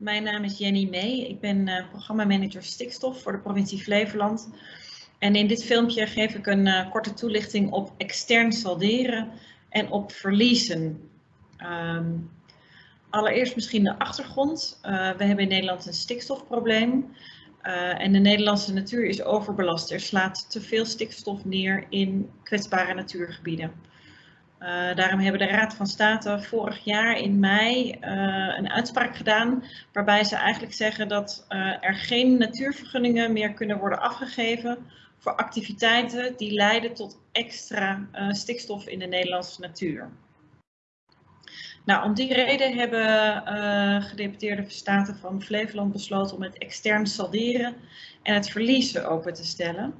Mijn naam is Jenny May. Ik ben uh, programmamanager stikstof voor de provincie Flevoland. En in dit filmpje geef ik een uh, korte toelichting op extern salderen en op verliezen. Um, allereerst misschien de achtergrond. Uh, we hebben in Nederland een stikstofprobleem. en de Nederlandse natuur is overbelast. Er slaat te veel stikstof neer in kwetsbare natuurgebieden. Uh, daarom hebben de Raad van State vorig jaar in mei uh, een uitspraak gedaan waarbij ze eigenlijk zeggen dat uh, er geen natuurvergunningen meer kunnen worden afgegeven voor activiteiten die leiden tot extra stikstof in de Nederlandse natuur. Nou, om die reden hebben gedeputeerde staten van Flevoland besloten om het extern salderen en het verliezen open te stellen.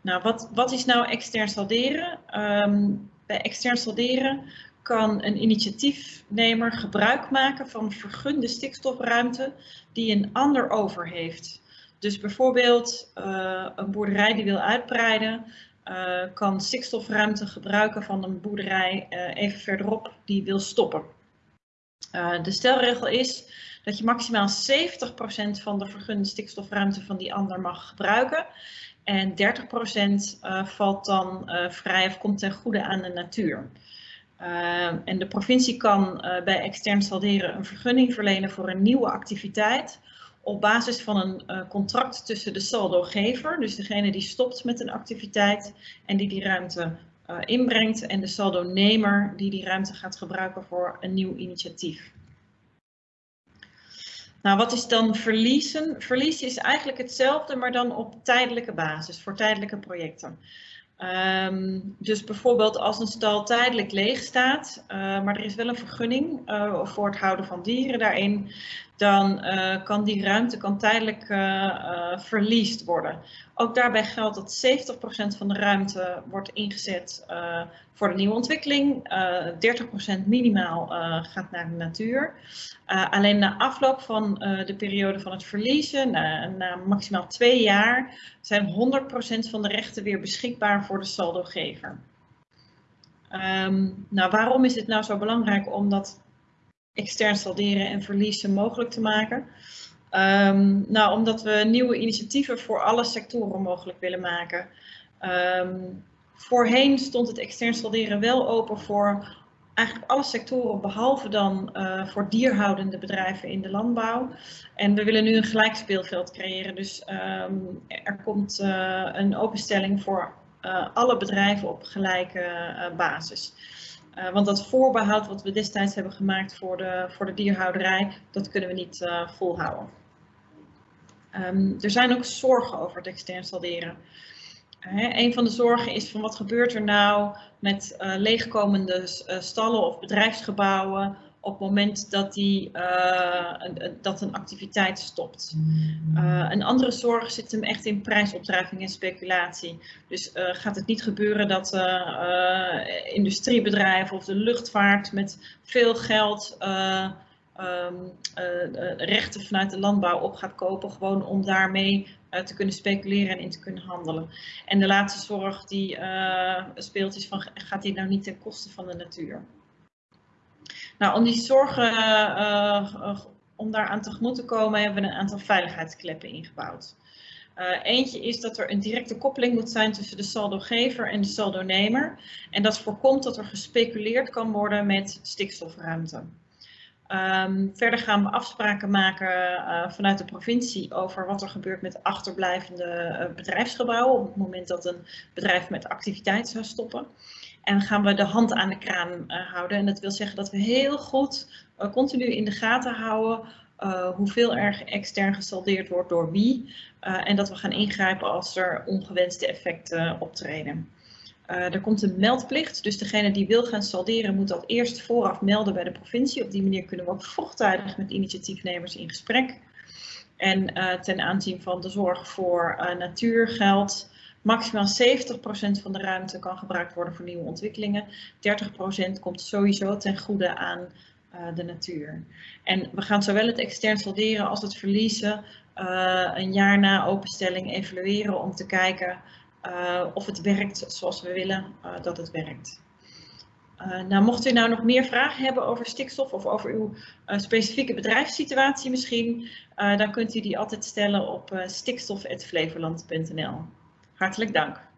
Nou, wat, wat is nou extern salderen? Um, bij extern salderen kan een initiatiefnemer gebruik maken van vergunde stikstofruimte die een ander over heeft. Dus bijvoorbeeld uh, een boerderij die wil uitbreiden, uh, kan stikstofruimte gebruiken van een boerderij uh, even verderop die wil stoppen. de stelregel is dat je maximaal 70% van de vergunde stikstofruimte van die ander mag gebruiken. En 30% uh, valt dan uh, vrij of komt ten goede aan de natuur. Uh, en de provincie kan bij extern salderen een vergunning verlenen voor een nieuwe activiteit op basis van een contract tussen de saldogever, dus degene die stopt met een activiteit en die die ruimte inbrengt, en de saldonemer die die ruimte gaat gebruiken voor een nieuw initiatief. Nou, wat is dan verliezen? Verliezen is eigenlijk hetzelfde, maar dan op tijdelijke basis, voor tijdelijke projecten. Um, dus bijvoorbeeld als een stal tijdelijk leeg staat, uh, maar er is wel een vergunning uh, voor het houden van dieren daarin, dan uh, kan die ruimte kan tijdelijk verliest worden. Ook daarbij geldt dat 70% van de ruimte wordt ingezet voor de nieuwe ontwikkeling, 30% minimaal gaat naar de natuur. alleen na afloop van de periode van het verliezen, na, na maximaal twee jaar, zijn 100% van de rechten weer beschikbaar voor de saldogever. Um, nou, waarom is het nou zo belangrijk om dat extern salderen en verliezen mogelijk te maken? Um, nou, omdat we nieuwe initiatieven voor alle sectoren mogelijk willen maken. Um, voorheen stond het extern salderen wel open voor eigenlijk alle sectoren behalve dan uh, voor dierhoudende bedrijven in de landbouw. En we willen nu een gelijk speelveld creëren. Dus um, er komt uh, een openstelling voor uh, alle bedrijven op gelijke basis. Want dat voorbehoud wat we destijds hebben gemaakt voor de, voor de dierhouderij, dat kunnen we niet volhouden. Um, er zijn ook zorgen over het extern salderen. Een van de zorgen is van wat gebeurt er nou met uh, leegkomende stallen of bedrijfsgebouwen op het moment dat, die, uh, een, dat een activiteit stopt. een andere zorg zit hem echt in prijsopdrijving en speculatie. Dus gaat het niet gebeuren dat industriebedrijven of de luchtvaart met veel geld um, uh, rechten vanuit de landbouw op gaat kopen, gewoon om daarmee te kunnen speculeren en in te kunnen handelen. En de laatste zorg die speelt is van, gaat dit nou niet ten koste van de natuur? Nou, om die zorgen, om daar aan tegemoet te komen, hebben we een aantal veiligheidskleppen ingebouwd. Uh, eentje is dat er een directe koppeling moet zijn tussen de saldogever en de saldonemer. En dat voorkomt dat er gespeculeerd kan worden met stikstofruimte. Um, verder gaan we afspraken maken vanuit de provincie over wat er gebeurt met achterblijvende bedrijfsgebouwen op het moment dat een bedrijf met activiteit zou stoppen. En gaan we de hand aan de kraan uh, houden. En dat wil zeggen dat we heel goed continu in de gaten houden hoeveel er extern gesaldeerd wordt door wie. en dat we gaan ingrijpen als er ongewenste effecten optreden. Er komt een meldplicht, dus degene die wil gaan salderen moet dat eerst vooraf melden bij de provincie. Op die manier kunnen we ook vroegtijdig met initiatiefnemers in gesprek. En ten aanzien van de zorg voor natuurgeld, maximaal 70% van de ruimte kan gebruikt worden voor nieuwe ontwikkelingen. 30% komt sowieso ten goede aan de natuur. En we gaan zowel het extern salderen als het verliezen een jaar na openstelling evalueren om te kijken uh, of het werkt zoals we willen uh, dat het werkt. nou, mocht u nou nog meer vragen hebben over stikstof of over uw specifieke bedrijfssituatie misschien, dan kunt u die altijd stellen op stikstof.flevoland.nl. Hartelijk dank.